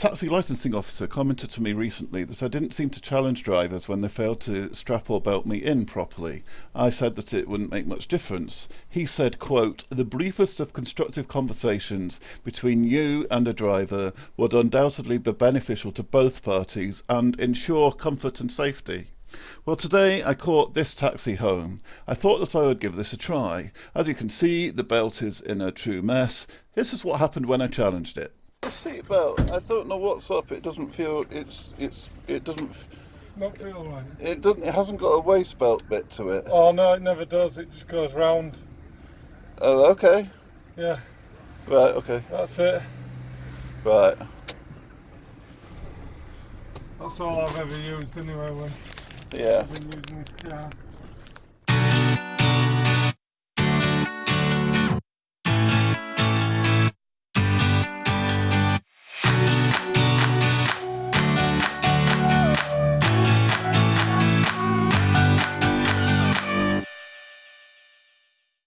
taxi licensing officer commented to me recently that I didn't seem to challenge drivers when they failed to strap or belt me in properly. I said that it wouldn't make much difference. He said, quote, the briefest of constructive conversations between you and a driver would undoubtedly be beneficial to both parties and ensure comfort and safety. Well today I caught this taxi home. I thought that I would give this a try. As you can see the belt is in a true mess. This is what happened when I challenged it. The seat belt, I don't know what's up, it doesn't feel, it's, it's, it doesn't, Not feel right. it doesn't, it hasn't got a waist belt bit to it. Oh no, it never does. It just goes round. Oh, okay. Yeah, Right, okay. that's it. Right. That's all I've ever used anyway when Yeah. I've been using this car.